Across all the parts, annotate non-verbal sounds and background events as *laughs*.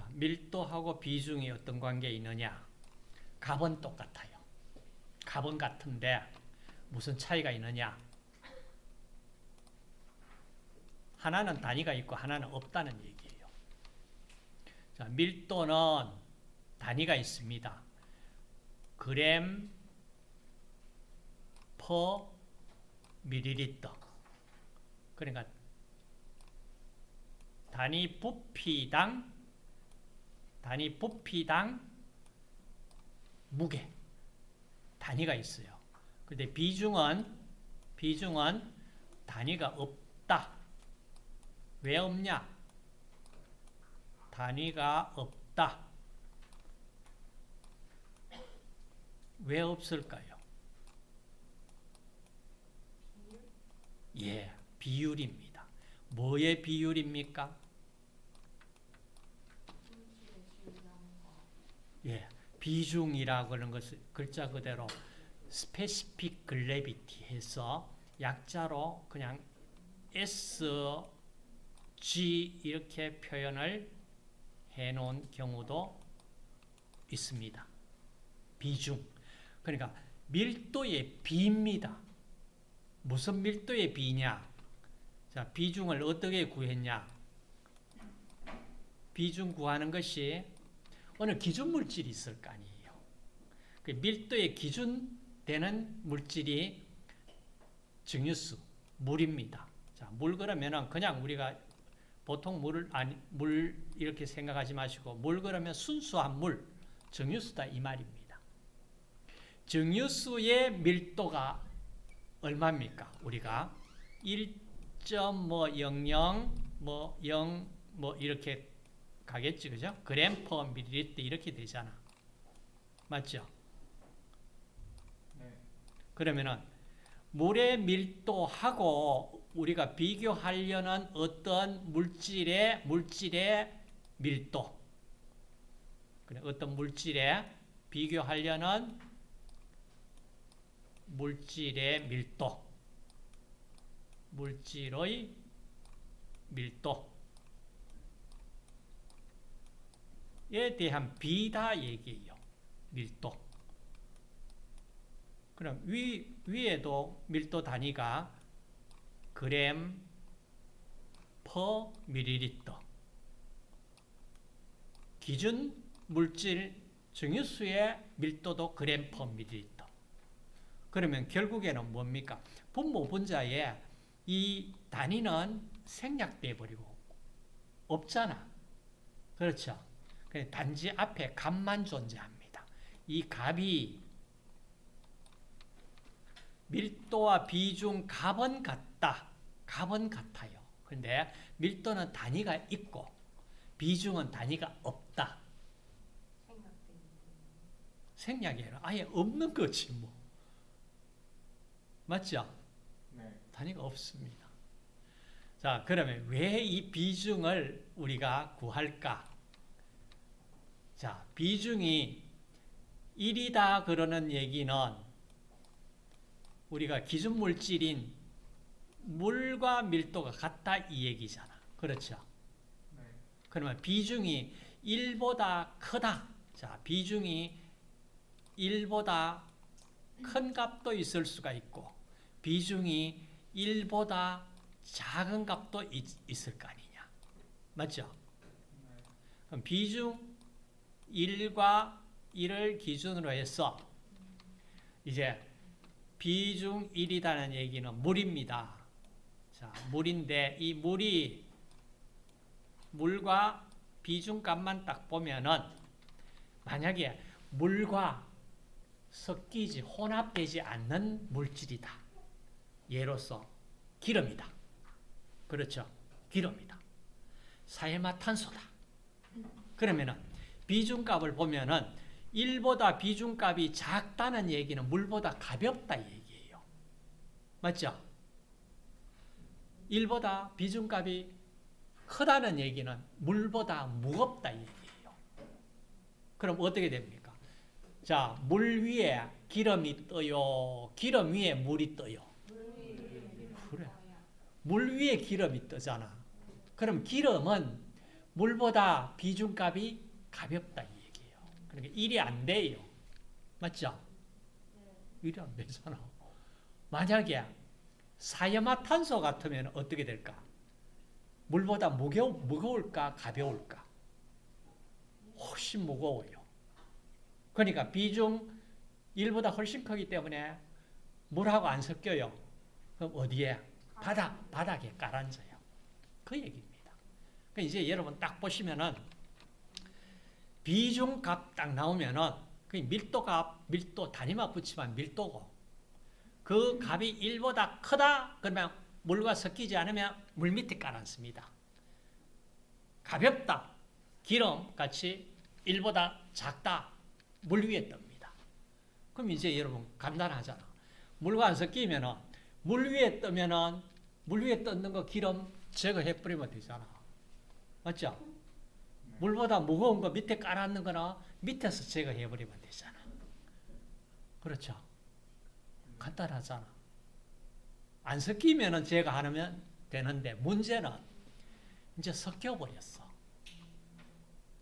자, 밀도하고 비중이 어떤 관계에 있느냐? 값은 똑같아요. 값은 같은데 무슨 차이가 있느냐? 하나는 단위가 있고 하나는 없다는 얘기예요. 자, 밀도는 단위가 있습니다. 그램 퍼 밀리리터. 그러니까 단위 부피당 단위 부피당 무게 단위가 있어요. 근데 비중은 비중은 단위가 없다. 왜 없냐? 단위가 없다. 왜 없을까요? 예, 비율입니다. 뭐의 비율입니까? 예, 비중이라고 하는 것을 글자 그대로 specific gravity 해서 약자로 그냥 S, G 이렇게 표현을 해 놓은 경우도 있습니다. 비중. 그러니까 밀도의 비입니다. 무슨 밀도의 비냐? 자, 비중을 어떻게 구했냐? 비중 구하는 것이 어느 기준 물질이 있을 거 아니에요. 그 밀도의 기준 되는 물질이 증유수, 물입니다. 자, 물 그러면은 그냥 우리가 보통 물을 아니 물 이렇게 생각하지 마시고 물 그러면 순수한 물, 증유수다 이 말입니다. 증유수의 밀도가 얼마입니까? 우리가 1.00뭐0뭐 이렇게 가겠지 그죠? 그램 퍼 밀리리터 이렇게 되잖아. 맞죠? 네. 그러면은 물의 밀도하고 우리가 비교하려는 어떤 물질의 물질의 밀도 어떤 물질에 비교하려는 물질의 밀도 물질의 밀도 에 대한 비다 얘기예요. 밀도. 그럼 위, 위에도 밀도 단위가 그램 퍼 밀리리터 기준 물질 증유수의 밀도도 그램 퍼 밀리리터 그러면 결국에는 뭡니까? 분모 분자에 이 단위는 생략돼 버리고 없잖아. 그렇죠? 단지 앞에 값만 존재합니다. 이 값이 밀도와 비중 값은 같다. 값은 같아요. 근데 밀도는 단위가 있고 비중은 단위가 없다. 생략이 아니라 아예 없는 거지 뭐. 맞죠? 네. 단위가 없습니다. 자, 그러면 왜 이 비중을 우리가 구할까? 자, 비중이 1이다 그러는 얘기는 우리가 기준 물질인 물과 밀도가 같다 이 얘기잖아. 그렇죠? 네. 그러면 비중이 1보다 크다. 자, 비중이 1보다 큰 값도 있을 수가 있고 비중이 1보다 작은 값도 있, 있을 거 아니냐. 맞죠? 네. 그럼 비중 1과 1을 기준으로 해서 이제 비중 1이라는 얘기는 물입니다. 자, 물인데 이 물이 물과 비중값만 딱 보면은 만약에 물과 섞이지 혼합되지 않는 물질이다. 예로서 기름이다. 그렇죠? 기름이다. 사해마 탄소다. 그러면은 비중값을 보면은 1보다 비중값이 작다는 얘기는 물보다 가볍다 얘기예요. 맞죠? 1보다 비중값이 크다는 얘기는 물보다 무겁다 얘기예요. 그럼 어떻게 됩니까? 자, 물 위에 기름이 떠요. 기름 위에 물이 떠요. 그래. 물 위에 기름이 뜨잖아. 그럼 기름은 물보다 비중값이 가볍다 이 얘기예요. 그러니까 일이 안 돼요. 맞죠? 일이 안 되잖아. 만약에 사이화탄소 같으면 어떻게 될까? 물보다 무거워, 무거울까 가벼울까? 훨씬 무거워요. 그러니까 비중 1보다 훨씬 크기 때문에 물하고 안 섞여요. 그럼 어디에? 바닥, 바닥에 깔아앉아요. 그 얘기입니다. 그러니까 이제 여러분 딱 보시면은 비중값 딱 나오면은 그 밀도값, 밀도 단위만 붙이면 밀도고 그 값이 1보다 크다 그러면 물과 섞이지 않으면 물 밑에 깔아앉습니다. 가볍다, 기름 같이 1보다 작다, 물 위에 뜹니다. 그럼 이제 여러분 간단하잖아. 물과 안 섞이면은 물 위에 뜨면은 물 위에 떴는 거 기름 제거해 버리면 되잖아. 맞죠? 물보다 무거운 거 밑에 깔아놓는 거나 밑에서 제거해 버리면 되잖아. 그렇죠? 간단하잖아. 안 섞이면은 제거하면 되는데 문제는 이제 섞여 버렸어.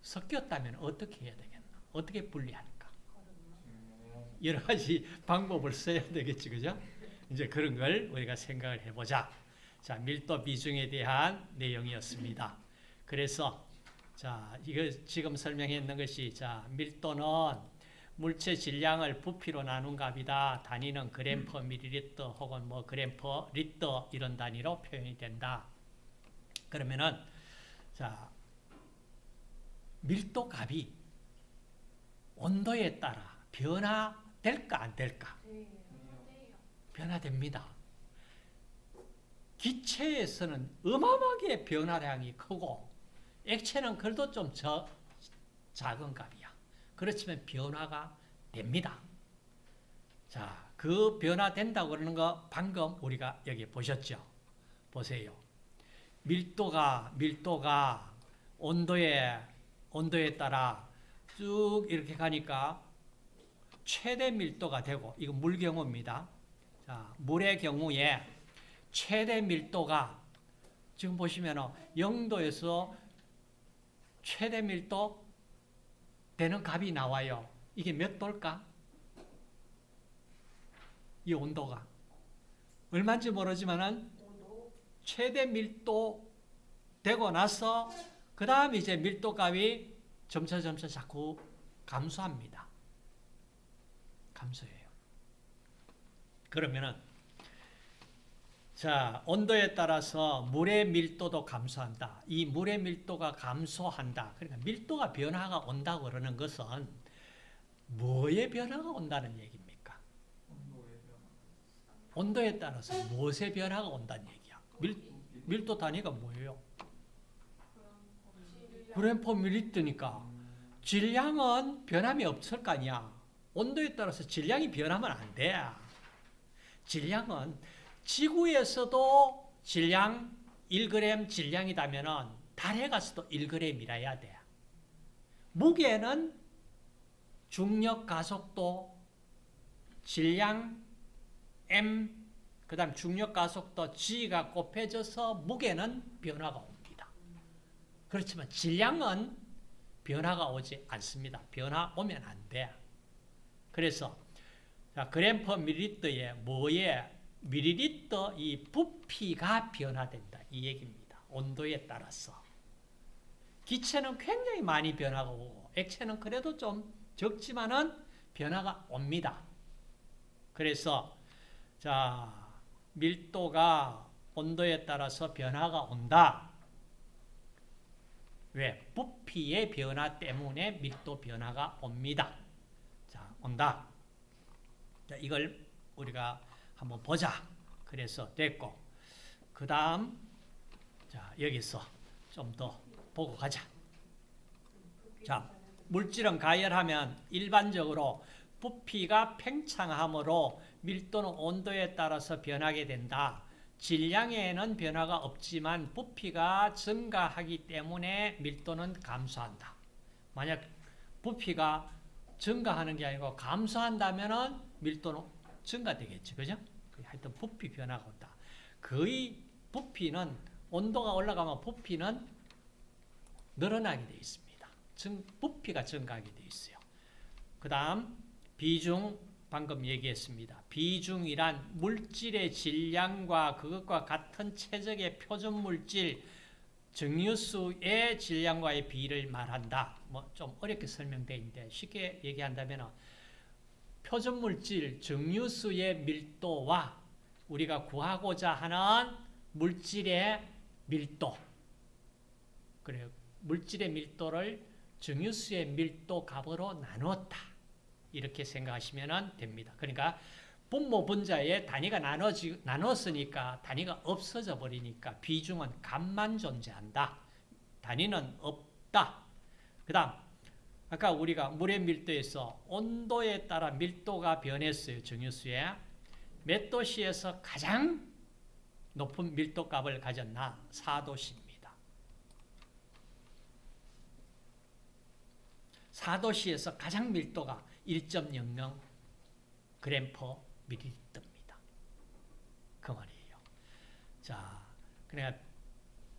섞였다면 어떻게 해야 되겠나? 어떻게 분리할까? 여러 가지 방법을 써야 되겠지, 그죠? 이제 그런 걸 우리가 생각을 해보자. 자, 밀도 비중에 대한 내용이었습니다. 그래서, 자, 이거 지금 설명했는 것이, 자, 밀도는 물체 질량을 부피로 나눈 값이다. 단위는 그램 퍼 밀리리터 혹은 뭐 그램 퍼 리터 이런 단위로 표현이 된다. 그러면은, 자, 밀도 값이 온도에 따라 변화될까 안 될까? 변화됩니다. 기체에서는 어마어마하게 변화량이 크고 액체는 그래도 좀 저, 작은 값이야. 그렇지만 변화가 됩니다. 자, 그 변화된다고 그러는 거 방금 우리가 여기 보셨죠? 보세요. 밀도가 밀도가 온도에 온도에 따라 쭉 이렇게 가니까 최대 밀도가 되고 이건 물 경우입니다. 자, 물의 경우에 최대 밀도가 지금 보시면 0도에서 최대 밀도 되는 값이 나와요. 이게 몇 도일까? 이 온도가 얼마인지 모르지만은 최대 밀도 되고 나서 그 다음 이제 밀도 값이 점차 점차 자꾸 감소합니다. 감소해요. 그러면은 자 온도에 따라서 물의 밀도도 감소한다. 이 물의 밀도가 감소한다. 그러니까 밀도가 변화가 온다고 그러는 것은 뭐의 변화가 온다는 얘기입니까? 온도에 따라서 무엇의 변화가 온다는 얘기야. 밀, 밀도 단위가 뭐예요? 그램퍼 밀리트니까 질량은 변함이 없을 거 아니야. 온도에 따라서 질량이 변하면 안 돼. 질량은 지구에서도 질량 1g 질량이다면 달에 가서도 1g이라야 돼. 무게는 중력 가속도 질량 m 그 다음 중력 가속도 g가 곱해져서 무게는 변화가 옵니다. 그렇지만 질량은 변화가 오지 않습니다. 변화 오면 안 돼. 그래서 자, 그램 퍼 밀리리터에 뭐에 밀리리터 이 부피가 변화된다. 이 얘기입니다. 온도에 따라서. 기체는 굉장히 많이 변화가 오고 액체는 그래도 좀 적지만은 변화가 옵니다. 그래서 자, 밀도가 온도에 따라서 변화가 온다. 왜? 부피의 변화 때문에 밀도 변화가 옵니다. 자, 온다. 자, 이걸 우리가 한번 보자. 그래서 됐고. 그 다음, 자, 여기서 좀 더 보고 가자. 자, 물질은 가열하면 일반적으로 부피가 팽창함으로 밀도는 온도에 따라서 변하게 된다. 질량에는 변화가 없지만 부피가 증가하기 때문에 밀도는 감소한다. 만약 부피가 증가하는 게 아니고 감소한다면 밀도는 증가되겠지. 그죠? 하여튼 부피 변화가 온다. 거의 부피는 온도가 올라가면 부피는 늘어나게 되어 있습니다. 증, 부피가 증가하게 되어 있어요. 그 다음 비중 방금 얘기했습니다. 비중이란 물질의 질량과 그것과 같은 최적의 표준 물질 증류수의 질량과의 비를 말한다. 뭐 좀 어렵게 설명되어 있는데 쉽게 얘기한다면 표준 물질 증류수의 밀도와 우리가 구하고자 하는 물질의 밀도 그래요. 물질의 밀도를 증유수의 밀도 값으로 나누었다. 이렇게 생각하시면 됩니다. 그러니까 분모 분자의 단위가 나눠지, 나눴으니까 단위가 없어져 버리니까 비중은 값만 존재한다. 단위는 없다. 그 다음 아까 우리가 물의 밀도에서 온도에 따라 밀도가 변했어요. 증유수에. 몇 도씨에서 가장 높은 밀도 값을 가졌나? 4도씨입니다. 4도씨에서 가장 밀도가 1.00 그램 퍼 밀리리터입니다. 그 말이에요. 자, 그러니까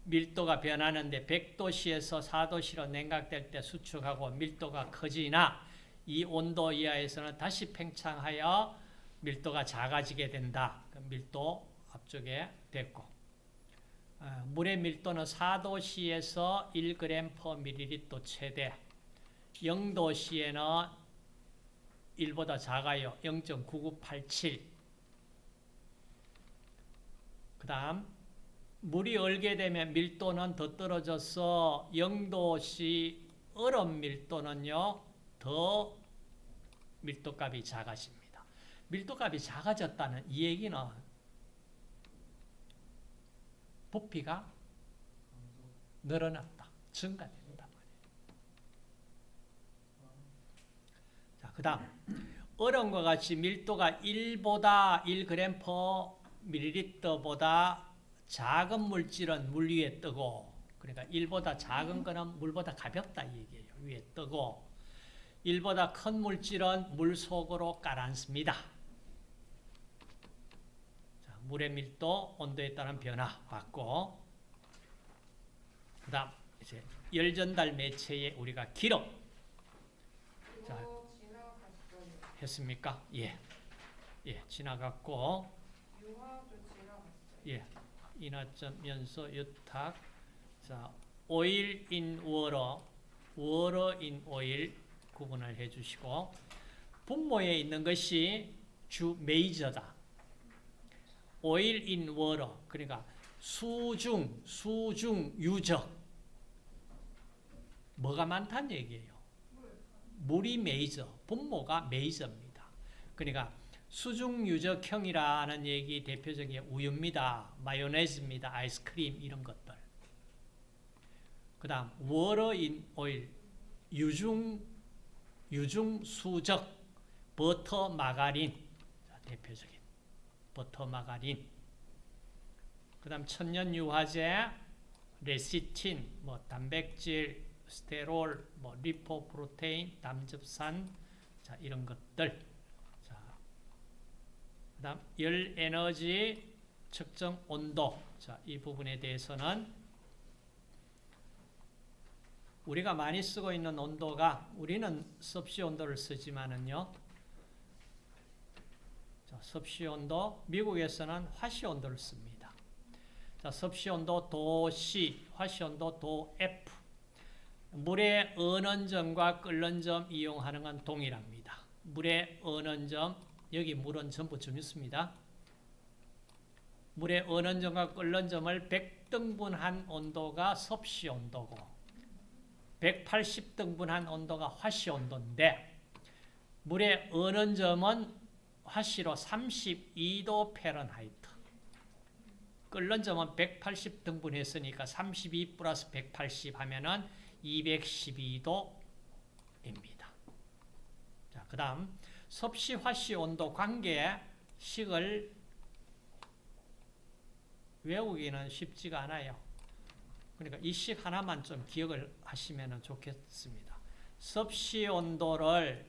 밀도가 변하는데 100도씨에서 4도씨로 냉각될 때 수축하고 밀도가 커지나 이 온도 이하에서는 다시 팽창하여 밀도가 작아지게 된다. 그 밀도 앞쪽에 됐고 어, 물의 밀도는 4도씨에서 1g per ml 최대 0도씨에는 1보다 작아요. 0.9987. 그 다음, 물이 얼게 되면 밀도는 더 떨어져서 0도씨 얼음 밀도는요, 더 밀도값이 작아집니다. 밀도값이 작아졌다는 이 얘기는 부피가 늘어났다. 증가된다. 자, 그 다음. 얼음과 같이 밀도가 1보다 1g per ml보다 작은 물질은 물 위에 뜨고, 그러니까 1보다 작은 거는 물보다 가볍다 이 얘기예요. 위에 뜨고, 1보다 큰 물질은 물 속으로 깔아앉습니다. 자, 물의 밀도, 온도에 따른 변화 봤고, 그 다음, 이제 열 전달 매체의 우리가 기록. 자. 했습니까? 예. 예, 지나갔고. 예. 인화점 연소 유탁. 자, oil in water, water in oil 구분을 해 주시고, 분모에 있는 것이 주 메이저다. oil in water, 그러니까 수중, 수중 유적. 뭐가 많다는 얘기예요. 물이 메이저, 분모가 메이저입니다. 그러니까 수중 유적형이라는 얘기 대표적인 우유입니다. 마요네즈입니다. 아이스크림 이런 것들. 그 다음 water in oil, 유중, 유중 수적, 버터 마가린 자, 대표적인 버터 마가린 그 다음 천연 유화제, 레시틴, 뭐 단백질, 스테롤, 뭐 리포프로테인, 담즙산, 자 이런 것들. 자, 그다음 열 에너지 측정 온도. 자, 이 부분에 대해서는 우리가 많이 쓰고 있는 온도가 우리는 섭씨 온도를 쓰지만은요. 자, 섭씨 온도 미국에서는 화씨 온도를 씁니다. 자, 섭씨 온도 도C, 화씨 온도 도F. 물의 어는 점과 끓는 점 이용하는 건 동일합니다. 물의 어는 점, 여기 물은 전부 정했습니다. 물의 어는 점과 끓는 점을 100등분한 온도가 섭씨 온도고 180등분한 온도가 화씨 온도인데 물의 어는 점은 화씨로 32도 Fahrenheit 끓는 점은 180 등분 했으니까 32 플러스 180 하면은 212도입니다. 자, 그 다음 섭씨 화씨 온도 관계 식을 외우기는 쉽지가 않아요. 그러니까 이 식 하나만 좀 기억을 하시면 좋겠습니다. 섭씨 온도를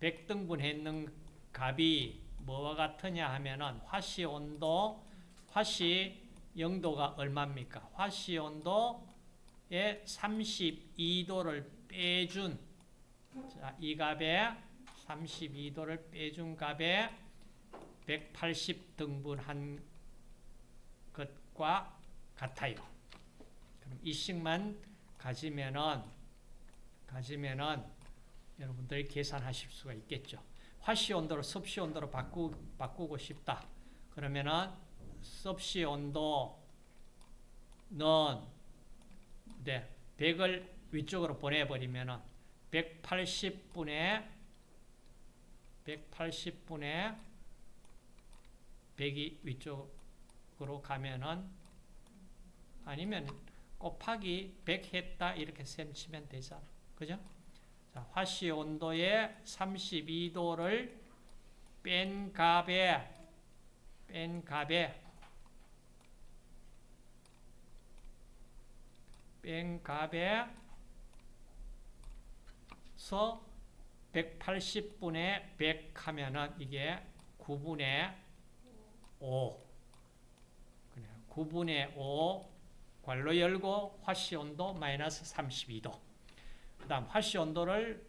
100등분 했는 값이 뭐와 같으냐 하면은 화씨 온도, 화씨 영도가 얼마입니까? 화씨 온도에 32도를 빼준 자, 이 값에 32도를 빼준 값에 180 등분한 것과 같아요. 그럼 이 식만 가지면은 가지면은 여러분들이 계산하실 수가 있겠죠. 화씨 온도를 섭씨 온도로 바꾸, 바꾸고 싶다. 그러면은 섭씨 온도는 네, 100을 위쪽으로 보내버리면은 180분의 180분의 100이 위쪽으로 가면은 아니면 곱하기 100 했다 이렇게 셈 치면 되잖아. 그죠? 자, 화씨 온도에 32도를 뺀 값에 뺀 값에 뺀 값에 서 180분의 100 하면은 이게 9분의 5 그래요. 9분의 5 괄로 열고 화씨 온도 마이너스 32도 그 다음 화씨 온도를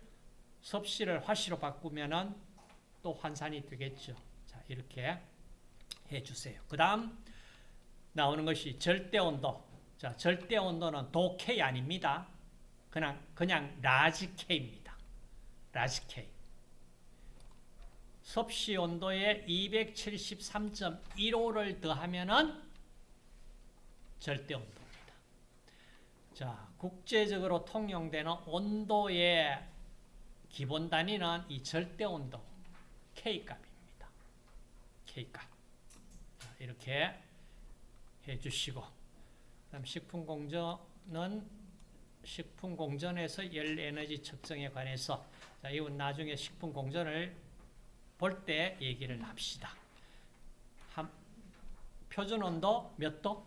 섭씨를 화씨로 바꾸면은 또 환산이 되겠죠. 자, 이렇게 해주세요. 그 다음 나오는 것이 절대 온도. 자, 절대 온도는 도 K 아닙니다. 그냥, 그냥 large K입니다. large K. 섭씨 온도에 273.15를 더하면은 절대 온도입니다. 자, 국제적으로 통용되는 온도의 기본 단위는 이 절대 온도 K값입니다. K값. 자, 이렇게 해 주시고 그다음 식품 공정은 식품 공전에서 열 에너지 측정에 관해서 자, 이건 나중에 식품 공전을 볼 때 얘기를 합시다. 한, 표준 온도 몇 도?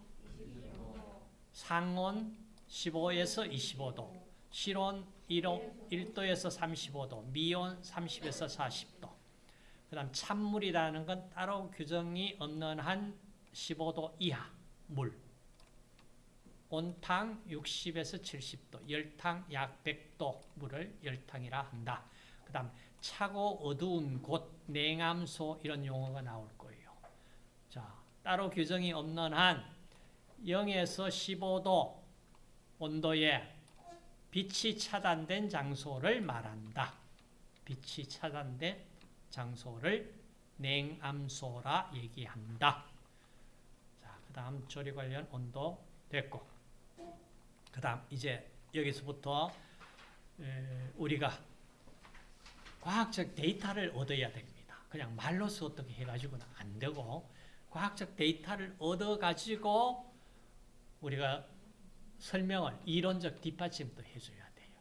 상온 15에서 25도, 실온 1도, 1도에서 35도, 미온 30에서 40도. 그 다음 찬물이라는 건 따로 규정이 없는 한 15도 이하 물. 온탕 60에서 70도, 열탕 약 100도 물을 열탕이라 한다. 그 다음 차고 어두운 곳, 냉암소 이런 용어가 나올 거예요. 자, 따로 규정이 없는 한 0에서 15도 온도에 빛이 차단된 장소를 말한다. 빛이 차단된 장소를 냉암소라 얘기한다. 자, 그 다음 조리 관련 온도 됐고 그 다음 이제 여기서부터 우리가 과학적 데이터를 얻어야 됩니다. 그냥 말로서 어떻게 해가지고는 안 되고 과학적 데이터를 얻어가지고 우리가 설명을 이론적 뒷받침도 해줘야 돼요.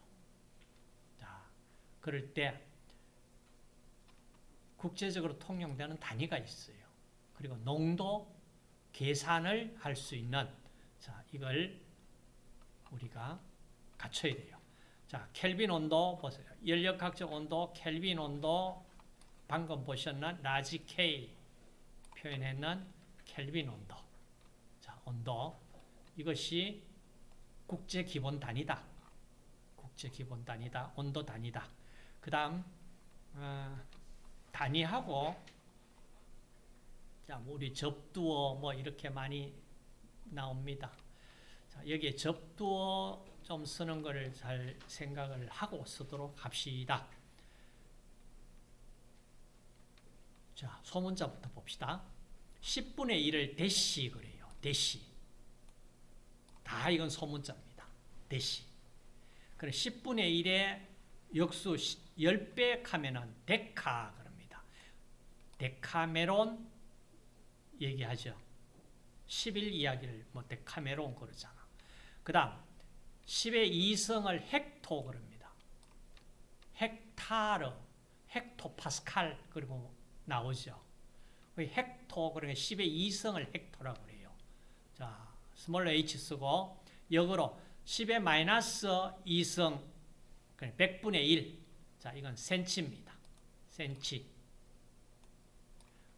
자, 그럴 때 국제적으로 통용되는 단위가 있어요. 그리고 농도 계산을 할 수 있는 자 이걸 우리가 갖춰야 돼요. 자 켈빈 온도 보세요. 열역학적 온도, 켈빈 온도 방금 보셨는 large K 표현했는 켈빈 온도. 자 온도 이것이 국제 기본 단위다. 국제 기본 단위다. 온도 단위다. 그 다음 어, 단위하고 자, 뭐 우리 접두어 뭐 이렇게 많이 나옵니다. 자, 여기에 접두어 좀 쓰는 거를 잘 생각을 하고 쓰도록 합시다. 자, 소문자부터 봅시다. 10분의 1을 대시 그래요. 대시. 다 이건 소문자입니다. 대시. 그래 10분의 1의 역수 10배 하면은 데카 그럽니다. 데카메론 얘기하죠. 11 이야기를 뭐 데카메론 그러잖아. 그 다음 10의 2성을 헥토 그럽니다. 헥타르, 헥토파스칼 그리고 나오죠. 헥토 그러면 10의 2성을 헥토라고 그래요. 자, small h 쓰고 역으로 10의 마이너스 2승 100분의 1. 자, 이건 센치입니다. 센치.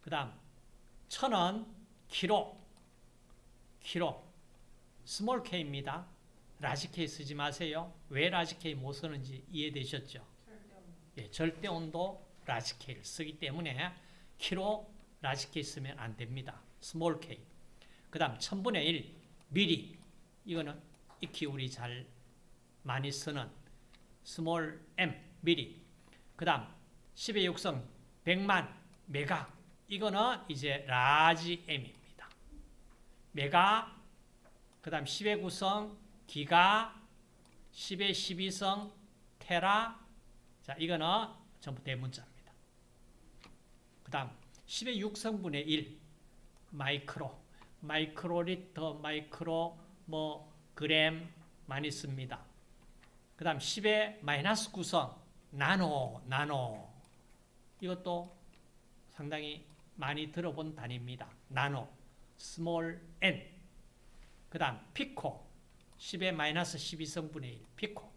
그 다음 천은 키로. 키로 small k입니다. large K 쓰지 마세요. 왜 large K 못 쓰는지 이해되셨죠? 예, 절대 온도 large K를 쓰기 때문에 키로 large K 쓰면 안 됩니다. small K. 그 다음 1000분의 1 미리 이거는 익히 우리 잘 많이 쓰는 스몰 m 미리. 그 다음 10의 6승 100만 메가 이거는 이제 large M입니다. 메가 그 다음 10의 9승 기가 10의 12승 테라 자, 이거는 전부 대문자입니다. 그 다음 10의 6승분의 1 마이크로 마이크로리터 마이크로 뭐 그램 많이 씁니다. 그 다음 10의 마이너스 9승 나노 나노 이것도 상당히 많이 들어본 단위입니다. 나노 small n 그 다음 피코 10의 마이너스 12승분의 1 피코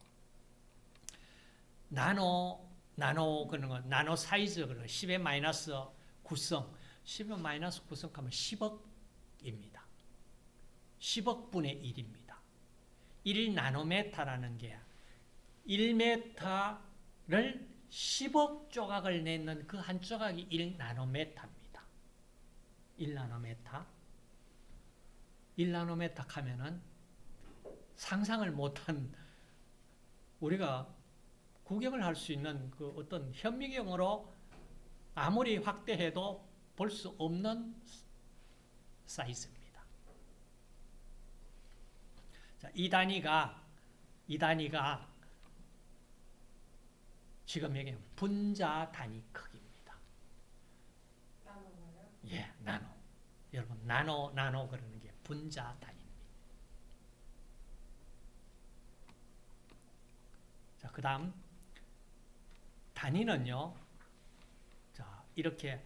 나노 나노 그런 거 나노 사이즈 그런 거 10의 마이너스 9승 10의 마이너스 9승 하면 10억입니다. 10억분의 1입니다. 1 나노메타라는 게 1메타를 10억 조각을 내는 그 한 조각이 1 나노메타입니다. 1 나노메타 1 나노메타 하면은 상상을 못한 우리가 구경을 할 수 있는 그 어떤 현미경으로 아무리 확대해도 볼 수 없는 사이즈입니다. 자, 이 단위가 이 단위가 지금 여기 분자 단위 크기입니다. 나눠봐요. 예, 나노. 여러분 나노 나노 그러는 게 분자 단위입니다. 자, 그 다음 단위는요. 자, 이렇게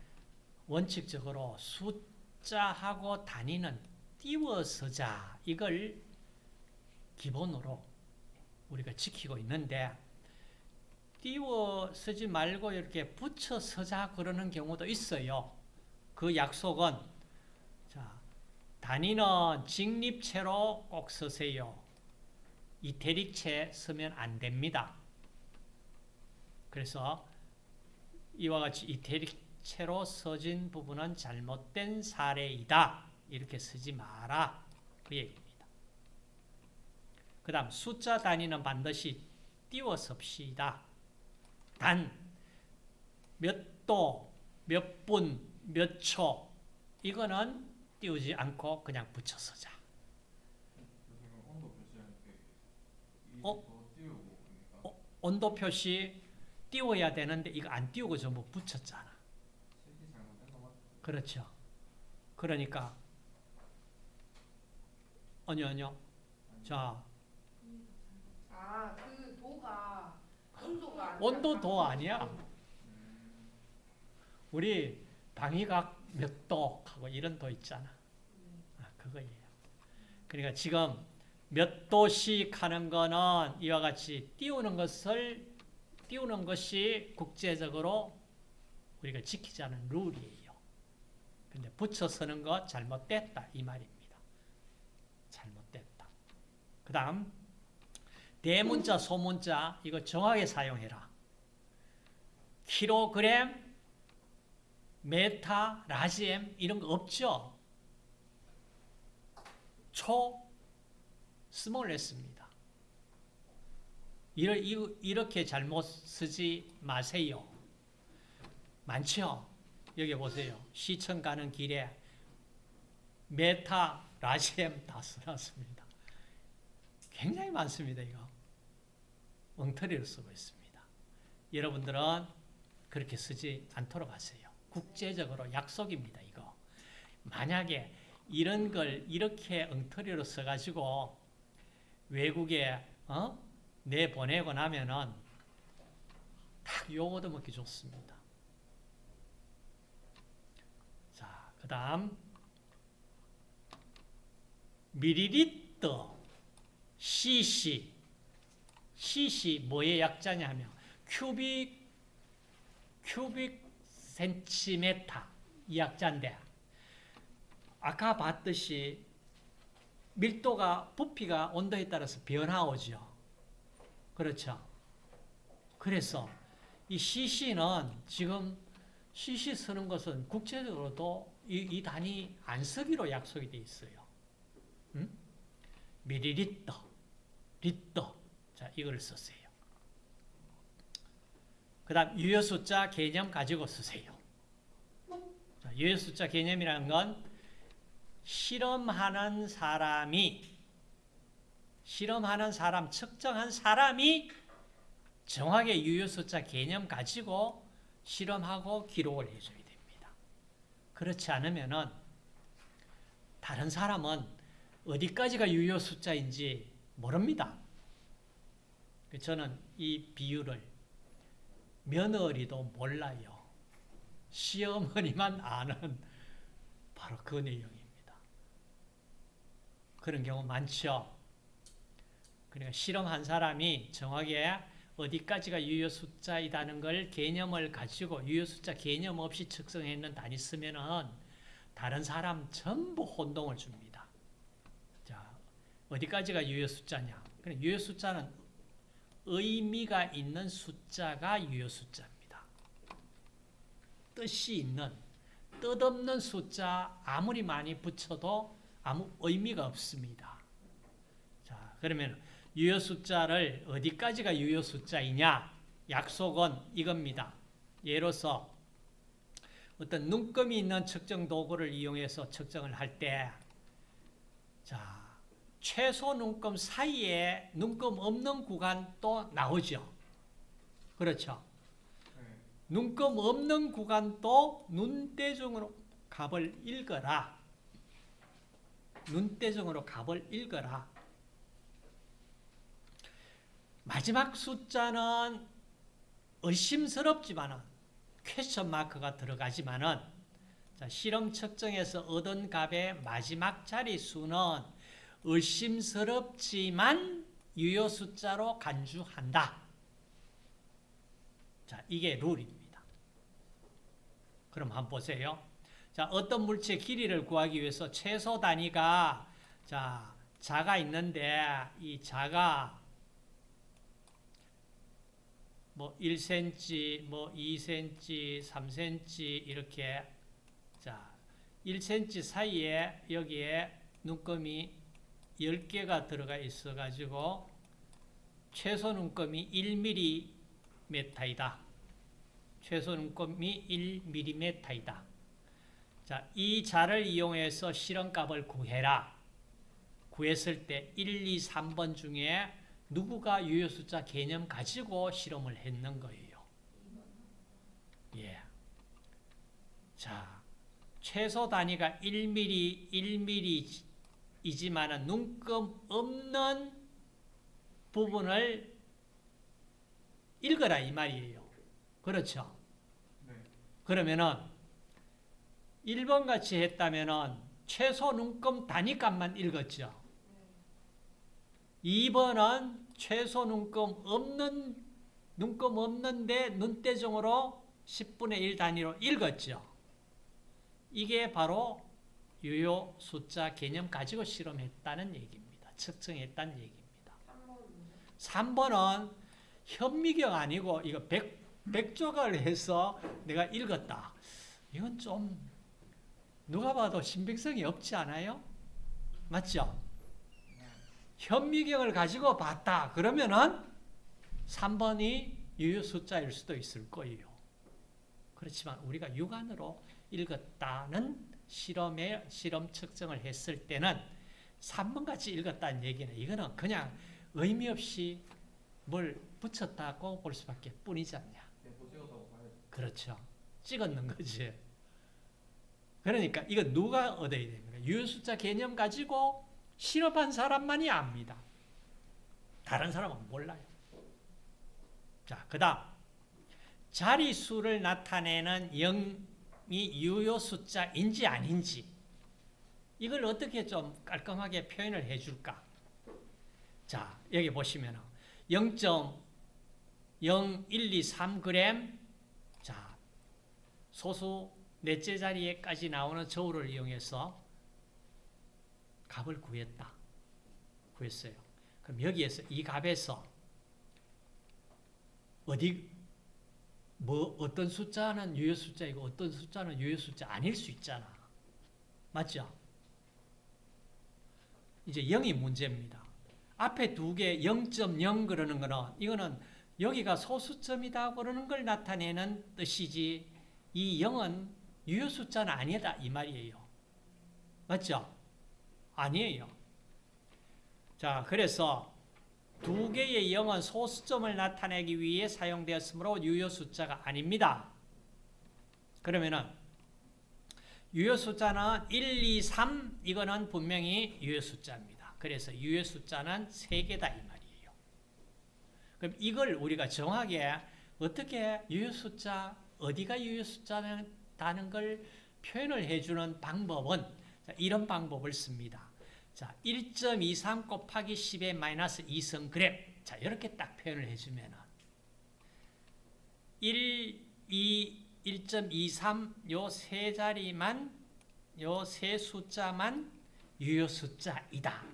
원칙적으로 숫자하고 단위는 띄워서자 이걸 기본으로 우리가 지키고 있는데 띄워 쓰지 말고 이렇게 붙여 서자 그러는 경우도 있어요. 그 약속은 자, 단위는 직립체로 꼭 쓰세요. 이태릭체 쓰면 안 됩니다. 그래서 이와 같이 이태릭체로 써진 부분은 잘못된 사례이다. 이렇게 쓰지 마라. 그 얘기입니다. 그 다음 숫자 단위는 반드시 띄워 씁시다. 단, 몇 도, 몇 분, 몇 초, 이거는 띄우지 않고 그냥 붙여 쓰자. 교수님 온도 표시할 때이 어? 어, 온도 표시 띄워야 되는데 이거 안 띄우고 전부 붙였잖아. 거 맞죠? 그렇죠. 그러니까 아니요 아니요. 자 아, 그 도가 온도가 온도 도 아니야. 음, 우리 방위각 몇 도 하고 이런 도 있잖아. 네. 아, 그거예요. 그러니까 지금 몇 도씩 하는 거는 이와 같이 띄우는 것을 띄우는 것이 국제적으로 우리가 지키자는 룰이에요. 근데 붙여 쓰는 거 잘못됐다 이 말입니다. 잘못됐다. 그 다음 대문자 소문자 이거 정확하게 사용해라. 킬로그램 메타, large M 이런 거 없죠? 초, small s입니다. 이렇게 잘못 쓰지 마세요. 많죠? 여기 보세요. 시청 가는 길에 메타, large M 다 써놨습니다. 굉장히 많습니다, 이거. 엉터리로 쓰고 있습니다. 여러분들은 그렇게 쓰지 않도록 하세요. 국제적으로 약속입니다, 이거. 만약에 이런 걸 이렇게 엉터리로 써가지고 외국에 어? 내보내고 나면은 딱 요거도 먹기 좋습니다. 자, 그 다음 미리리터 cc cc 뭐의 약자냐면 큐빅 큐빅 센티메타 이 약자인데 아까 봤듯이 밀도가 부피가 온도에 따라서 변화오죠. 그렇죠. 그래서 이 CC는 지금 CC 쓰는 것은 국제적으로도 이, 이 단위 안 쓰기로 약속이 돼 있어요. 음? 미리리터, 리터. 자, 이걸 쓰세요. 그 다음 유효 숫자 개념 가지고 쓰세요. 자, 유효 숫자 개념이라는 건 실험하는 사람이 실험하는 사람, 측정한 사람이 정확하게 유효 숫자 개념 가지고 실험하고 기록을 해줘야 됩니다. 그렇지 않으면 은 다른 사람은 어디까지가 유효 숫자인지 모릅니다. 저는 이 비율을 며느리도 몰라요. 시어머니만 아는 바로 그 내용입니다. 그런 경우 많죠. 그러니까 실험한 사람이 정확하게 어디까지가 유효 숫자이다는 걸 개념을 가지고 유효 숫자 개념 없이 측정했는 단위 쓰면은 다른 사람 전부 혼동을 줍니다. 자, 어디까지가 유효 숫자냐? 그래, 유효 숫자는 의미가 있는 숫자가 유효 숫자입니다. 뜻이 있는 뜻없는 숫자 아무리 많이 붙여도 아무 의미가 없습니다. 자, 그러면 유효 숫자를 어디까지가 유효 숫자이냐? 약속은 이겁니다. 예로서 어떤 눈금이 있는 측정 도구를 이용해서 측정을 할 때, 자, 최소 눈금 사이에 눈금 없는 구간도 나오죠. 그렇죠. 네. 눈금 없는 구간도 눈대중으로 값을 읽어라. 눈대중으로 값을 읽어라. 마지막 숫자는 의심스럽지만은 question mark가 들어가지만은 자, 실험 측정에서 얻은 값의 마지막 자리 수는 의심스럽지만 유효 숫자로 간주한다. 자, 이게 룰입니다. 그럼 한번 보세요. 자, 어떤 물체의 길이를 구하기 위해서 최소 단위가 자, 자가 있는데 이 자가 뭐 1cm, 뭐 2cm, 3cm 이렇게 자 1cm 사이에 여기에 눈금이 10개가 들어가 있어 가지고 최소 눈금이 1mm이다. 최소 눈금이 1mm이다. 자, 이 자를 이용해서 실험값을 구해라. 구했을 때 1, 2, 3번 중에 누구가 유효 숫자 개념 가지고 실험을 했는 거예요. 예. 자, 최소 단위가 1mm, 1mm 이지만 눈금 없는 부분을 읽어라 이 말이에요. 그렇죠? 네. 그러면은 1번 같이 했다면은 최소 눈금 단위값만 읽었죠. 2번은 최소 눈금 없는 눈금 없는데 눈대중으로 10분의 1 단위로 읽었죠. 이게 바로 유효 숫자 개념 가지고 실험했다는 얘기입니다. 측정했다는 얘기입니다. 3번은 현미경 아니고 이거 백, 백조각을 해서 내가 읽었다. 이건 좀 누가 봐도 신빙성이 없지 않아요? 맞죠? 현미경을 가지고 봤다. 그러면은 3번이 유효 숫자일 수도 있을 거예요. 그렇지만 우리가 육안으로 읽었다는 실험에 실험 측정을 했을 때는 3번 같이 읽었다는 얘기는 이거는 그냥 의미 없이 뭘 붙였다고 볼 수밖에 뿐이지 않냐. 그렇죠. 찍었는 거지. 그러니까 이거 누가 얻어야 됩니까? 유효 숫자 개념 가지고 실험한 사람만이 압니다. 다른 사람은 몰라요. 자, 그 다음. 자리수를 나타내는 0 이 유효 숫자인지 아닌지 이걸 어떻게 좀 깔끔하게 표현을 해줄까? 자, 여기 보시면 0.0123g 자, 소수 넷째 자리에까지 나오는 저울을 이용해서 값을 구했다. 구했어요. 그럼 여기에서 이 값에서 어디 뭐 어떤 숫자는 유효 숫자이고 어떤 숫자는 유효 숫자 아닐 수 있잖아. 맞죠? 이제 0이 문제입니다. 앞에 두 개 0.0 그러는 거는 이거는 여기가 소수점이다 그러는 걸 나타내는 뜻이지 이 0은 유효 숫자는 아니다 이 말이에요. 맞죠? 아니에요. 자, 그래서 두 개의 0은 소수점을 나타내기 위해 사용되었으므로 유효 숫자가 아닙니다. 그러면은 유효 숫자는 1, 2, 3 이거는 분명히 유효 숫자입니다. 그래서 유효 숫자는 3개다 이 말이에요. 그럼 이걸 우리가 정확하게 어떻게 유효 숫자 어디가 유효 숫자다는 걸 표현을 해주는 방법은 자, 이런 방법을 씁니다. 자, 1.23 곱하기 10의 마이너스 2성 그램. 자, 이렇게 딱 표현을 해주면은 1, 2, 1.23 요 세 자리만 요 세 숫자만 유효 숫자이다.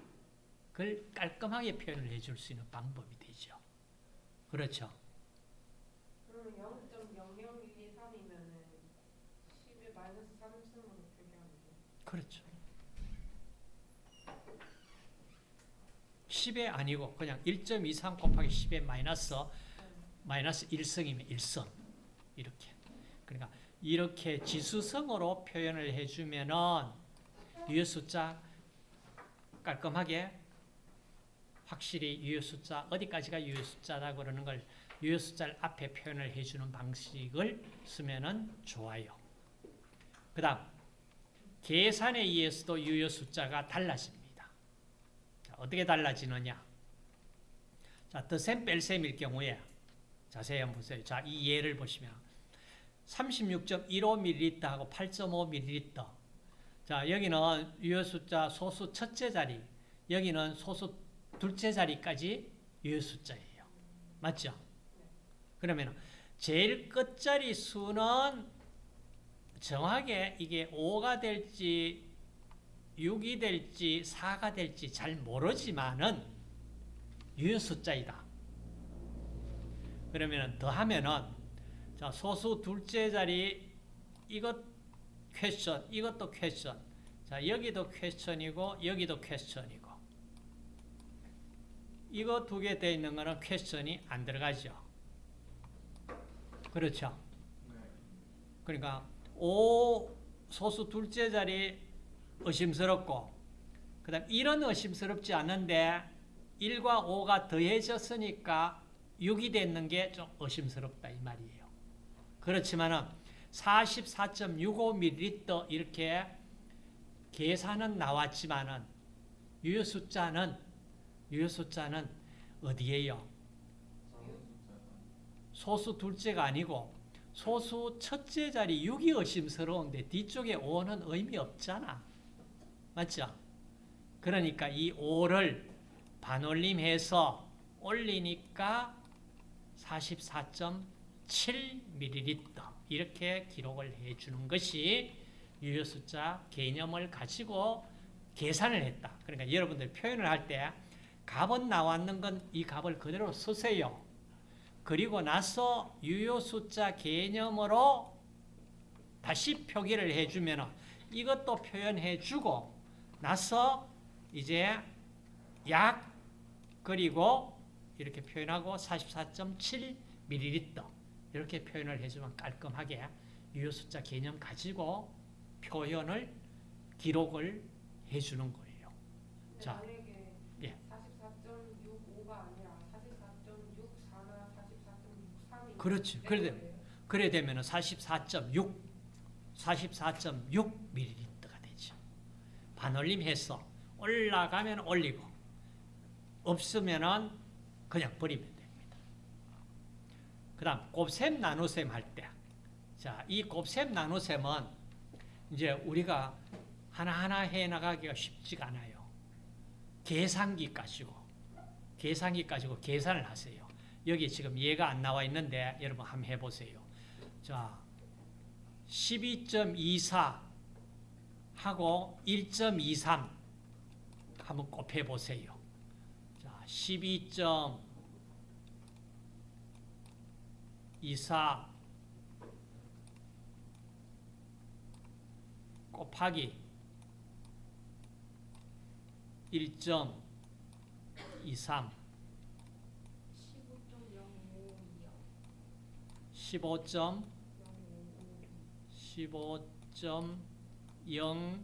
그걸 깔끔하게 표현을 해줄 수 있는 방법이 되죠. 그렇죠. 그러면 0.00123이면은 10의 마이너스 3승으로 표기하면 돼. 그렇죠. 10에 아니고 그냥 1.23 곱하기 10에 마이너스 마이너스 1성이면 1성 이렇게 그러니까 이렇게 지수성으로 표현을 해주면은 유효 숫자 깔끔하게 확실히 유효 숫자 어디까지가 유효 숫자다 그러는 걸 유효 숫자를 앞에 표현을 해주는 방식을 쓰면은 좋아요. 그다음 계산에 의해서도 유효 숫자가 달라집니다. 자, 어떻게 달라지느냐? 자, 더셈 뺄셈일 경우에 자세히 한번 보세요. 자, 이 예를 보시면 36.15ml 하고 8.5ml. 자, 여기는 유효 숫자 소수 첫째 자리, 여기는 소수 둘째 자리까지 유효 숫자예요. 맞죠? 그러면 제일 끝자리 수는 정확하게 이게 5가 될지 6이 될지 4가 될지 잘 모르지만은 유효 숫자이다. 그러면 더하면은 자 소수 둘째 자리 이것 퀘스천 이것도 퀘스천 자 여기도 퀘스천이고 여기도 퀘스천이고 이거 두 개 돼 있는 거는 퀘스천이 안 들어가죠. 그렇죠. 네. 그러니까 5 소수 둘째 자리 의심스럽고 그 다음 1은 의심스럽지 않는데 1과 5가 더해졌으니까 6이 됐는 게 좀 의심스럽다 이 말이에요. 그렇지만은 44.65ml 이렇게 계산은 나왔지만은 유효 숫자는 유효 숫자는 어디에요? 소수 둘째가 아니고 소수 첫째 자리 6이 의심스러운데 뒤쪽에 5는 의미 없잖아. 맞죠? 그러니까 이 5를 반올림해서 올리니까 44.7ml 이렇게 기록을 해주는 것이 유효 숫자 개념을 가지고 계산을 했다. 그러니까 여러분들 표현을 할 때 값은 나왔는 건 이 값을 그대로 쓰세요. 그리고 나서 유효 숫자 개념으로 다시 표기를 해주면 이것도 표현해주고 나서 이제 약 그리고 이렇게 표현하고 44.7ml 이렇게 표현을 해주면 깔끔하게 유효 숫자 개념 가지고 표현을 기록을 해주는 거예요. 자, 예. 44.65가 아니라 44.64나 44.63이 그렇지. 그래 그래 되면 44.6 44.6ml가 되죠. 반올림해서 올라가면 올리고 없으면은 그냥 버리면 됩니다. 그 다음 곱셈 나눗셈 할 때, 자, 이 곱셈 나눗셈은 이제 우리가 하나하나 해 나가기가 쉽지가 않아요. 계산기 가지고 계산기 가지고 계산을 하세요. 여기 지금 얘가 안 나와 있는데 여러분 한번 해보세요. 자, 12.24 하고 1.23 한번 곱해 보세요. 자, 12.24 곱하기 1.23 15.15.15 0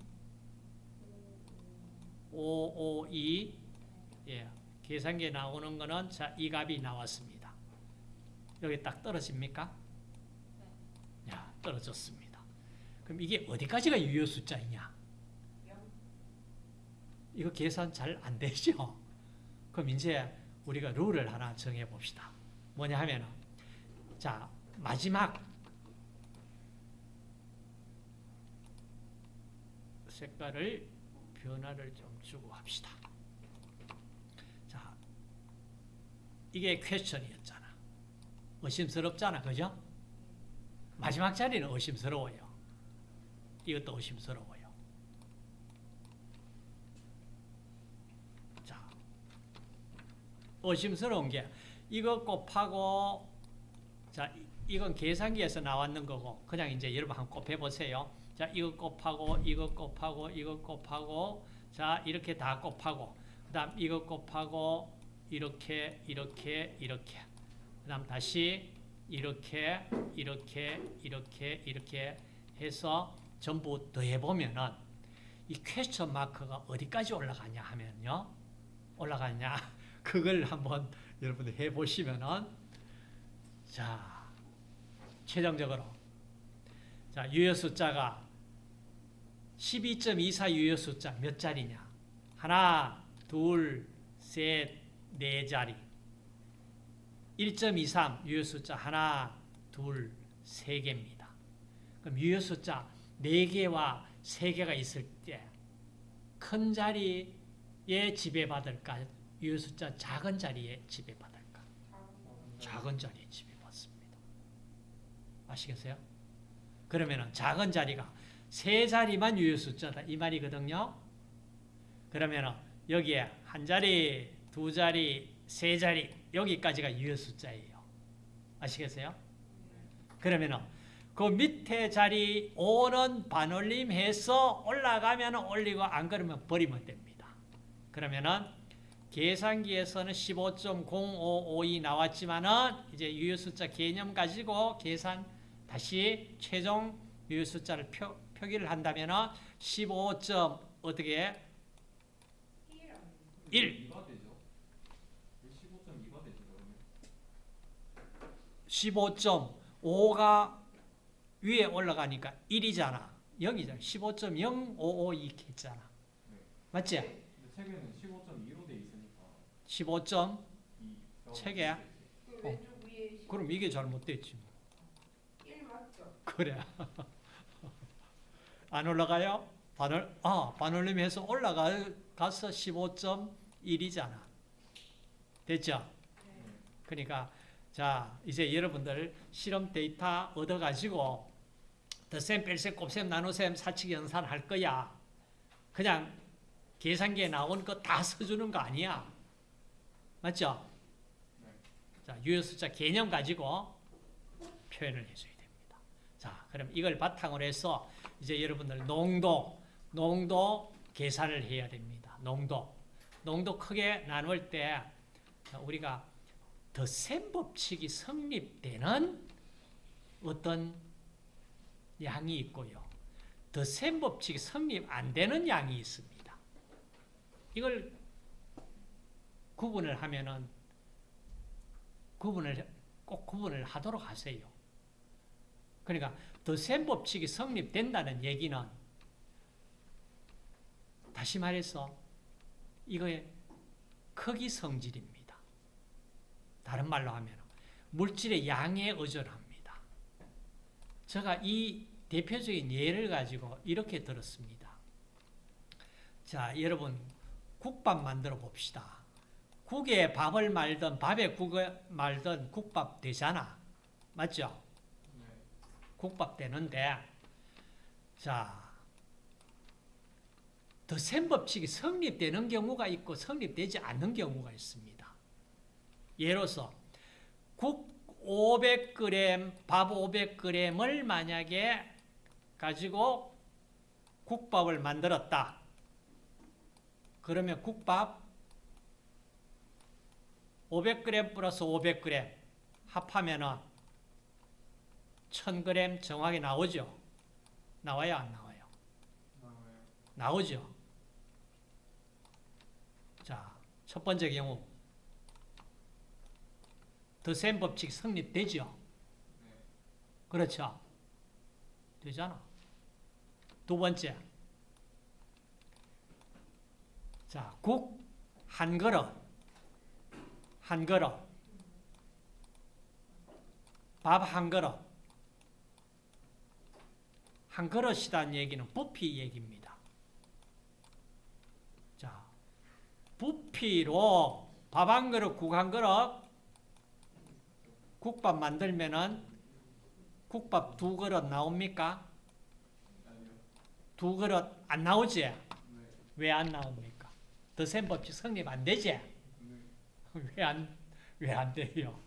5 5 2 예. 계산기에 나오는 거는 자, 이 값이 나왔습니다. 여기 딱 떨어집니까? 네. 야, 떨어졌습니다. 그럼 이게 어디까지가 유효 숫자이냐? 이거 계산 잘 안 되죠? 그럼 이제 우리가 룰을 하나 정해 봅시다. 뭐냐 하면은 자, 마지막 색깔을 변화를 좀 주고 합시다. 자, 이게 퀘스천이었잖아. 의심스럽잖아. 그죠? 마지막 자리는 의심스러워요. 이것도 의심스러워요. 자, 의심스러운 게 이거 곱하고 자, 이- 이건 계산기에서 나왔는 거고 그냥 이제 여러분 한번 곱해 보세요. 자, 이거 곱하고 이거 곱하고 이거 곱하고 자, 이렇게 다 곱하고 그 다음 이거 곱하고 이렇게 이렇게 이렇게 그 다음 다시 이렇게 이렇게 이렇게 이렇게 해서 전부 더해 보면은 이 퀘스천 마크가 어디까지 올라가냐 하면요. 올라가냐? *laughs* 그걸 한번 여러분들 해 보시면은 자, 최종적으로 자, 유효 숫자가 12.24 유효 숫자 몇 자리냐? 하나, 둘, 셋, 네 자리. 1.23 유효 숫자 하나, 둘, 세 개입니다. 그럼 유효 숫자 네 개와 세 개가 있을 때 큰 자리에 지배받을까? 유효 숫자 작은 자리에 지배받을까? 작은 자리에 지배받습니다. 아시겠어요? 그러면은 작은 자리가 세 자리만 유효 숫자다 이 말이거든요. 그러면은 여기에 한 자리, 두 자리, 세 자리 여기까지가 유효 숫자예요. 아시겠어요? 그러면은 그 밑에 자리 5는 반올림 해서 올라가면 올리고 안 그러면 버리면 됩니다. 그러면은 계산기에서는 15.0552 나왔지만은 이제 유효 숫자 개념 가지고 계산 다시 최종 유효 숫자를 표, 표기를 한다면은 15. 어떻게 1 2가 되죠? 15.2가 되죠, 그러면? 15.5가 위에 올라가니까 1이잖아. 0이잖아. 15.0552 했잖아. 맞지? 근데 책에는 15.2로 돼 있으니까 15. 2. 책에? 그 그럼 이게 잘못됐지. 1 맞죠? 그래. *laughs* 안 올라가요? 반을 아 반올림해서 올라가서 15.1이잖아. 됐죠? 네. 그러니까 자 이제 여러분들 실험 데이터 얻어가지고 덧셈, 뺄셈, 곱셈, 나눗셈, 사칙 연산 할 거야. 그냥 계산기에 나온 거 다 써주는 거 아니야. 맞죠? 네. 자 유효 숫자 개념 가지고 표현을 해줘야 됩니다. 자 그럼 이걸 바탕으로 해서 이제 여러분들 농도, 농도 계산을 해야 됩니다. 농도, 농도 크게 나눌 때 우리가 덧셈 법칙이 성립되는 어떤 양이 있고요. 덧셈 법칙이 성립 안 되는 양이 있습니다. 이걸 구분을 하면은 구분을 꼭 구분을 하도록 하세요. 그러니까 덧셈 법칙이 성립된다는 얘기는 다시 말해서 이거의 크기 성질입니다. 다른 말로 하면 물질의 양에 의존합니다. 제가 이 대표적인 예를 가지고 이렇게 들었습니다. 자, 여러분 국밥 만들어 봅시다. 국에 밥을 말든 밥에 국을 말든 국밥 되잖아. 맞죠? 네. 국밥 되는데 자, 더센 법칙이 성립되는 경우가 있고 성립되지 않는 경우가 있습니다. 예로서 국 500g, 밥 500g을 만약에 가지고 국밥을 만들었다. 그러면 국밥 500g 플러스 500g 합하면은 1000g 정확히 나오죠? 나와요, 안 나와요? 나와요. 나오죠? 자, 첫 번째 경우. 더센 법칙 성립되죠? 네. 그렇죠? 되잖아. 두 번째. 자, 국 한 그릇. 한 그릇. 밥 한 그릇. 한 그릇이라는 얘기는 부피 얘기입니다. 자, 부피로 밥 한 그릇, 국 한 그릇, 국밥 만들면은 국밥 두 그릇 나옵니까? 두 그릇 안 나오지? 네. 왜안 나옵니까? 더센 법칙 성립 안 되지? 네. 왜 안, 왜 안 돼요?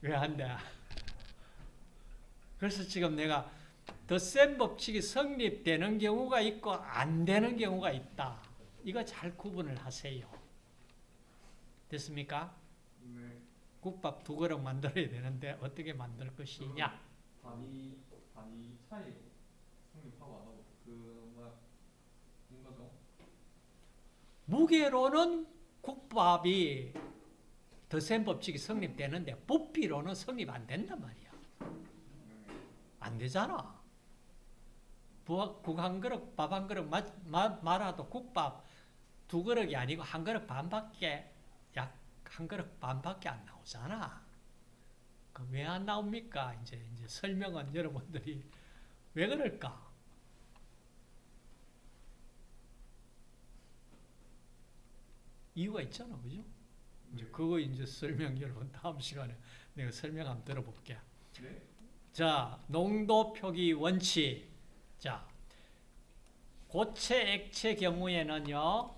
왜 안 돼? 그래서 지금 내가 더 센 법칙이 성립되는 경우가 있고 안 되는 경우가 있다. 이거 잘 구분을 하세요. 됐습니까? 네. 국밥 두 그릇 만들어야 되는데 어떻게 만들 것이냐? 단위 단위 차이 성립하고 안 하고 그 뭐야 인 거죠? 무게로는 국밥이 더 센 법칙이 성립되는데 부피로는 성립 안 된단 말이야. 네. 안 되잖아. 국 한 그릇, 밥 한 그릇 마, 마, 말아도 국밥 두 그릇이 아니고 한 그릇 반밖에 약 한 그릇 반밖에 안 나오잖아. 그 왜 안 나옵니까? 이제 이제 설명은 *laughs* 여러분들이 왜 그럴까? 이유가 있잖아, 그죠? 이제 네. 그거 이제 설명 여러분 다음 시간에 내가 설명 한번 들어볼게. 네. 자, 농도 표기 원칙. 자, 고체 액체 경우에는요,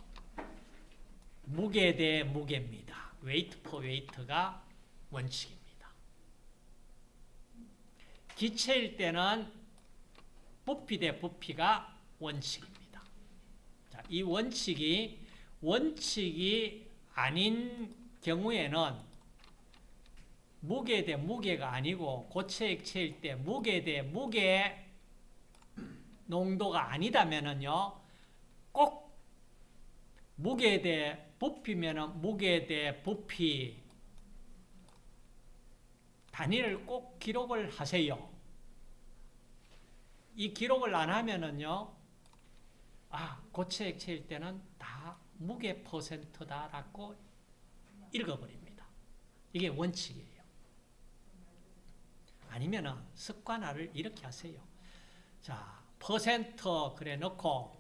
무게 대 무게입니다. weight per weight가 원칙입니다. 기체일 때는 부피 대 부피가 원칙입니다. 자, 이 원칙이 원칙이 아닌 경우에는 무게 대 무게가 아니고 고체 액체일 때 무게 대 무게 농도가 아니다면은요 꼭 무게 대 부피면은 무게 대 부피 단위를 꼭 기록을 하세요. 이 기록을 안 하면은요 아 고체 액체일 때는 다 무게 퍼센트다라고 읽어버립니다. 이게 원칙이에요. 아니면은 습관화를 이렇게 하세요. 자, 퍼센트 그래 놓고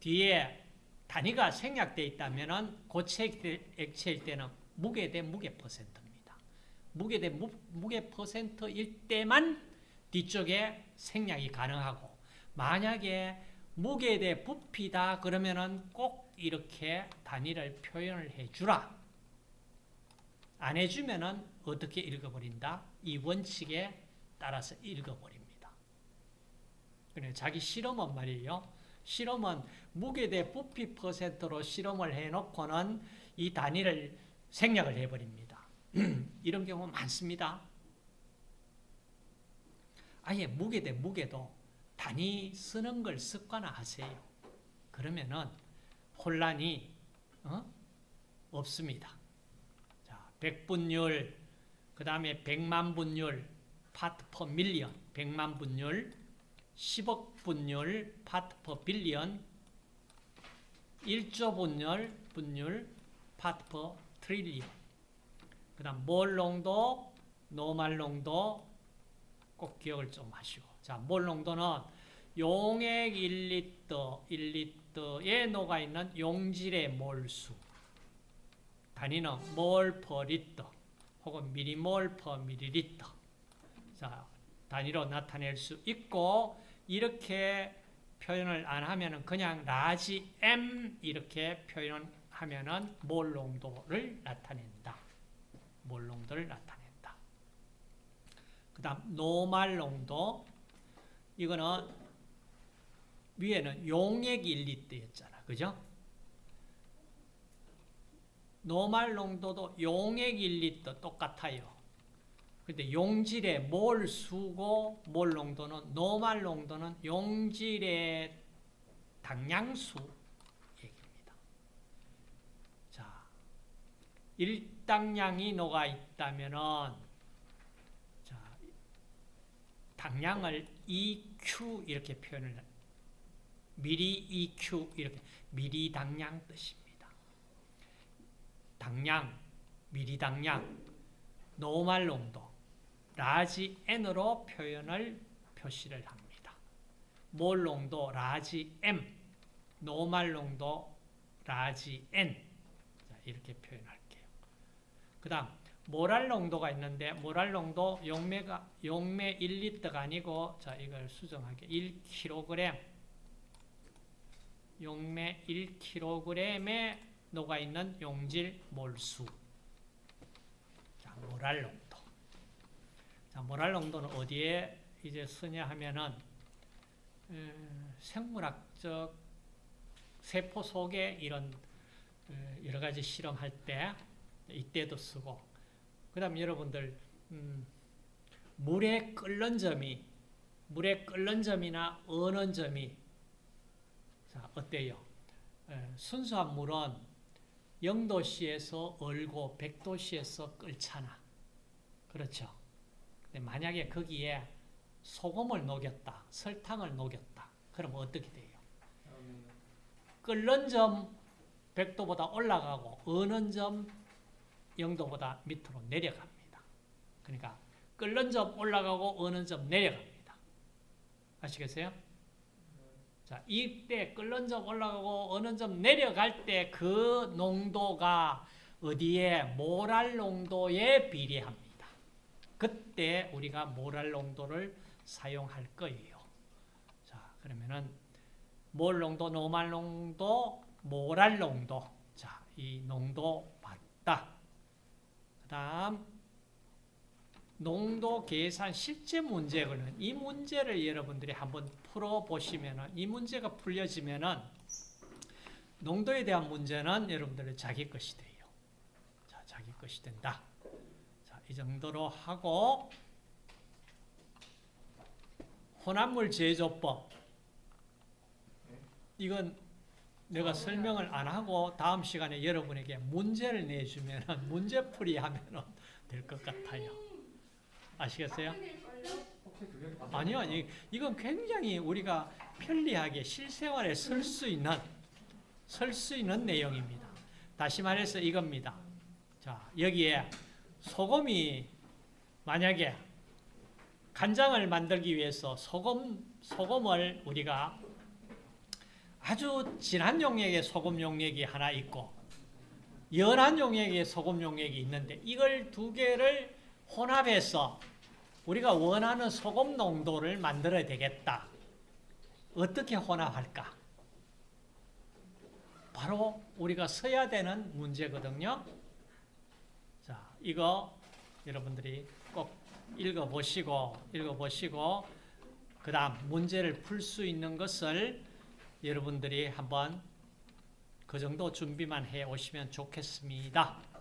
뒤에 단위가 생략되어 있다면은 고체 액체일 때는 무게 대 무게 퍼센트입니다. 무게 대 무, 무게 퍼센트일 때만 뒤쪽에 생략이 가능하고 만약에 무게 대 부피다 그러면은 꼭 이렇게 단위를 표현을 해 주라. 안 해주면은 어떻게 읽어버린다? 이 원칙에 따라서 읽어버립니다. 그래 자기 실험은 말이에요. 실험은 무게 대 부피 퍼센트로 실험을 해놓고는 이 단위를 생략을 해버립니다. *clears throat* 이런 경우 많습니다. 아예 무게 대 무게도 단위 쓰는 걸 습관화하세요. 그러면은 혼란이 어? 없습니다. 자, 100분율, 그 다음에 100만 분율, part per million, 100만 분율, 10억 분율, part per billion, 1조 분율, 분율, part per trillion. 그 다음 몰 농도, 노말 농도 꼭 기억을 좀 하시고. 자, 몰 농도는 용액 1리터, 1리터에 녹아있는 용질의 몰수. 단위는 몰 per 리터 혹은 미리몰 per 미리리터. 자, 단위로 나타낼 수 있고 이렇게 표현을 안 하면은 그냥 large M 이렇게 표현하면 하면은 몰 농도를 나타낸다. 몰 농도를 나타낸다. 그 다음 노말 농도 이거는 위에는 용액 1리터였잖아. 그죠? 노말 농도도 용액 1리터 똑같아요. 근데 용질의 몰 수고 몰 농도는 노말 농도는 용질의 당량수 얘기입니다. 자, 일당량이 녹아 있다면은 자, 당량을 EQ 이렇게 표현을 해. 미리 EQ 이렇게 미리 당량 뜻입니다. 당량, 미리 당량, 노말 농도, large N으로 표현을 표시를 합니다. 몰 농도? large M, 노말 농도? large N. 자, 이렇게 표현할게요. 그 다음 모랄 농도가 있는데 모랄 농도 용매가 용매 1리터가 아니고 자 이걸 수정하게 1kg 용매 1kg에 녹아 있는 용질 몰수. 자 모랄 농도 자 모랄 농도는 어디에 이제 쓰냐 하면은 에, 생물학적 세포 속에 이런 에, 여러 가지 실험할 때 이때도 쓰고 그 다음 여러분들 음, 물에 끓는 점이 물에 끓는 점이나 어는 점이 자 어때요? 에, 순수한 물은 0도씨에서 얼고 100도씨에서 끓잖아 그렇죠? 근데 만약에 거기에 소금을 녹였다 설탕을 녹였다 그럼 어떻게 돼요? 끓는 점 100도보다 올라가고 어는 점 0도보다 밑으로 내려갑니다. 그러니까 끓는 점 올라가고 어는 점 내려갑니다. 아시겠어요? 자, 이때 끓는 점 올라가고 어는 점 내려갈 때 그 농도가 어디에 모랄 농도에 비례합니다. 그때 우리가 모랄 농도를 사용할 거예요. 자, 그러면은 몰 농도, 노말 농도, 모랄 농도. 자, 이 농도 봤다. 그 다음, 농도 계산 실제 문제거든. 이 문제를 여러분들이 한번 풀어 보시면은, 이 문제가 풀려지면은, 농도에 대한 문제는 여러분들의 자기 것이 돼요. 자, 자기 것이 된다. 자, 이 정도로 하고, 혼합물 제조법. 이건 내가 설명을 안 하고 다음 시간에 여러분에게 문제를 내주면 *laughs* 문제풀이 하면 될 것 같아요. 아시겠어요? 아니요. 이- 이건 굉장히 우리가 편리하게 실생활에 쓸 수 있는 쓸 수 있는 내용입니다. 다시 말해서 이겁니다. 자, 여기에 소금이 만약에 간장을 만들기 위해서 소금 소금을 우리가 아주 진한 용액의 소금 용액이 하나 있고 연한 용액의 소금 용액이 있는데 이걸 두 개를 혼합해서 우리가 원하는 소금 농도를 만들어야 되겠다. 어떻게 혼합할까? 바로 우리가 써야 되는 문제거든요. 자, 이거 여러분들이 꼭 읽어보시고, 읽어보시고, 그 다음 문제를 풀 수 있는 것을 여러분들이 한번 그 정도 준비만 해 오시면 좋겠습니다.